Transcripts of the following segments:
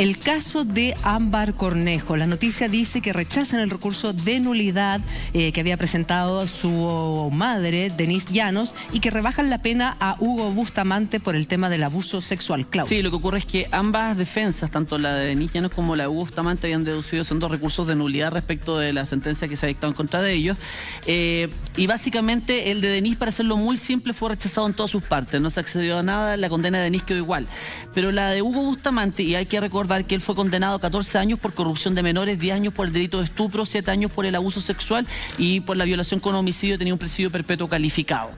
El caso de Ámbar Cornejo. La noticia dice que rechazan el recurso de nulidad eh, que había presentado su madre, Denise Llanos, y que rebajan la pena a Hugo Bustamante por el tema del abuso sexual. Claudio. Sí, lo que ocurre es que ambas defensas, tanto la de Denise Llanos como la de Hugo Bustamante, habían deducido siendo recursos de nulidad respecto de la sentencia que se ha dictado en contra de ellos. Eh, y básicamente el de Denise, para hacerlo muy simple, fue rechazado en todas sus partes. No se accedió a nada, la condena de Denise quedó igual. Pero la de Hugo Bustamante, y hay que recordar que él fue condenado a 14 años por corrupción de menores, 10 años por el delito de estupro, 7 años por el abuso sexual y por la violación con homicidio tenía un presidio perpetuo calificado.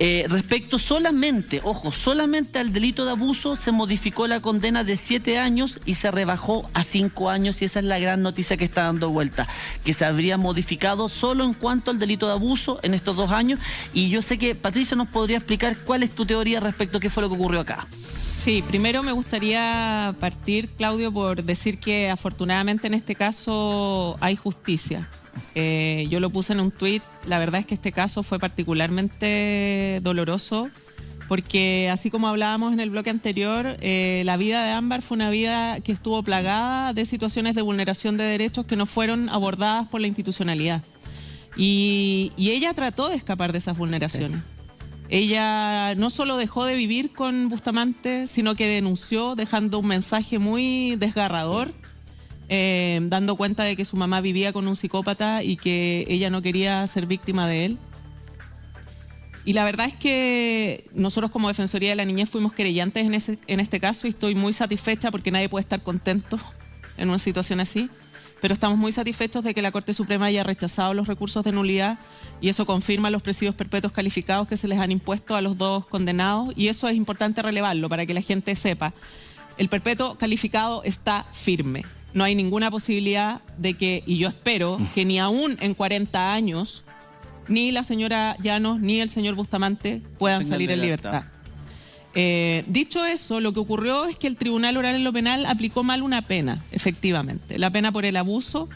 Eh, respecto solamente, ojo, solamente al delito de abuso se modificó la condena de 7 años y se rebajó a 5 años y esa es la gran noticia que está dando vuelta, que se habría modificado solo en cuanto al delito de abuso en estos dos años y yo sé que Patricia nos podría explicar cuál es tu teoría respecto a qué fue lo que ocurrió acá. Sí, primero me gustaría partir, Claudio, por decir que afortunadamente en este caso hay justicia. Eh, yo lo puse en un tuit, la verdad es que este caso fue particularmente doloroso porque así como hablábamos en el bloque anterior, eh, la vida de Ámbar fue una vida que estuvo plagada de situaciones de vulneración de derechos que no fueron abordadas por la institucionalidad. Y, ella trató de escapar de esas vulneraciones. Ella no solo dejó de vivir con Bustamante, sino que denunció dejando un mensaje muy desgarrador, eh, dando cuenta de que su mamá vivía con un psicópata y que ella no quería ser víctima de él. Y la verdad es que nosotros como Defensoría de la Niñez fuimos querellantes en, en este caso y estoy muy satisfecha porque nadie puede estar contento en una situación así pero estamos muy satisfechos de que la Corte Suprema haya rechazado los recursos de nulidad y eso confirma los presidios perpetuos calificados que se les han impuesto a los dos condenados y eso es importante relevarlo para que la gente sepa. El perpetuo calificado está firme. No hay ninguna posibilidad de que, y yo espero, que ni aún en 40 años, ni la señora Llanos ni el señor Bustamante puedan salir en libertad. Eh, dicho eso, lo que ocurrió es que el Tribunal Oral en lo Penal aplicó mal una pena, efectivamente. La pena por el abuso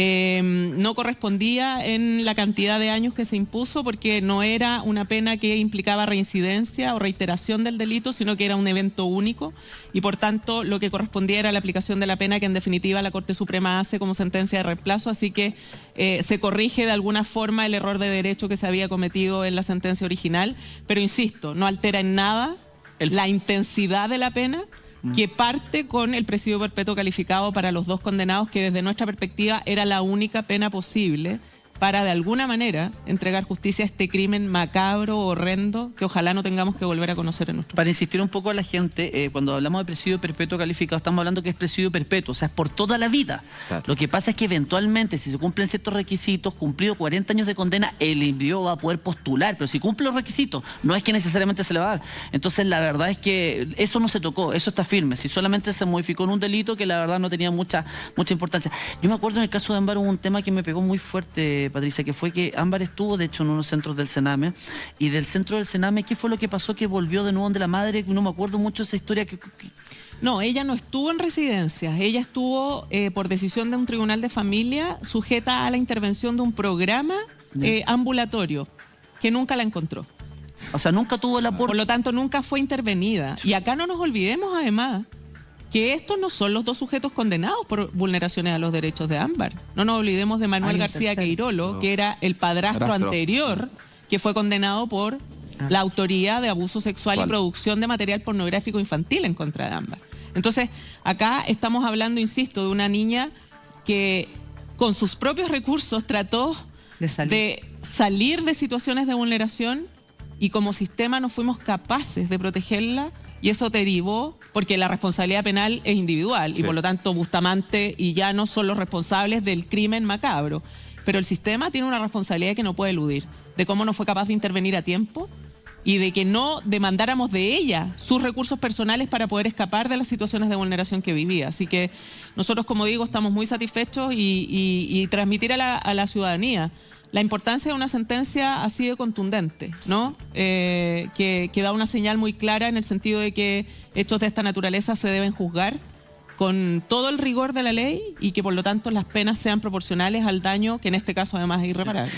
eh, no correspondía en la cantidad de años que se impuso porque no era una pena que implicaba reincidencia o reiteración del delito, sino que era un evento único y por tanto lo que correspondía era la aplicación de la pena que en definitiva la Corte Suprema hace como sentencia de reemplazo, así que eh, se corrige de alguna forma el error de derecho que se había cometido en la sentencia original, pero insisto, no altera en nada la intensidad de la pena mm. que parte con el presidio perpetuo calificado para los dos condenados, que desde nuestra perspectiva era la única pena posible para de alguna manera entregar justicia a este crimen macabro, horrendo, que ojalá no tengamos que volver a conocer en nuestro Para insistir un poco a la gente, eh, cuando hablamos de presidio perpetuo calificado, estamos hablando que es presidio perpetuo, o sea, es por toda la vida. Lo que pasa es que eventualmente, si se cumplen ciertos requisitos, cumplido 40 años de condena, el envío va a poder postular, pero si cumple los requisitos, no es que necesariamente se le va a dar. Entonces, la verdad es que eso no se tocó, eso está firme. Si solamente se modificó en un delito que la verdad no tenía mucha, mucha importancia. Yo me acuerdo en el caso de Ámbar hubo un tema que me pegó muy fuerte Patricia, que fue que Ámbar estuvo, de hecho, en unos centros del Sename, y del centro del Sename, ¿qué fue lo que pasó que volvió de nuevo de la madre? No me acuerdo mucho esa historia que... No, ella no estuvo en residencias, ella estuvo, eh, por decisión de un tribunal de familia, sujeta a la intervención de un programa eh, ambulatorio, que nunca la encontró. O sea, nunca tuvo el aporte. Por lo tanto, nunca fue intervenida. Y acá no nos olvidemos, además, que estos no son los dos sujetos condenados por vulneraciones a los derechos de Ámbar. No nos olvidemos de Manuel García Queirolo, que era el padrastro, anterior, que fue condenado por ah. la autoría de abuso sexual y producción de material pornográfico infantil en contra de Ámbar. Entonces, acá estamos hablando, insisto, de una niña que con sus propios recursos trató de salir de situaciones de vulneración y como sistema no fuimos capaces de protegerla y eso derivó porque la responsabilidad penal es individual y por lo tanto Bustamante y ya no son los responsables del crimen macabro. Pero el sistema tiene una responsabilidad que no puede eludir, de cómo no fue capaz de intervenir a tiempo y de que no demandáramos de ella sus recursos personales para poder escapar de las situaciones de vulneración que vivía. Así que nosotros, como digo, estamos muy satisfechos y, transmitir a la, a la ciudadanía la importancia de una sentencia así de contundente, ¿no? Eh, que, que, da una señal muy clara en el sentido de que hechos de esta naturaleza se deben juzgar con todo el rigor de la ley y que por lo tanto las penas sean proporcionales al daño que en este caso además es irreparable.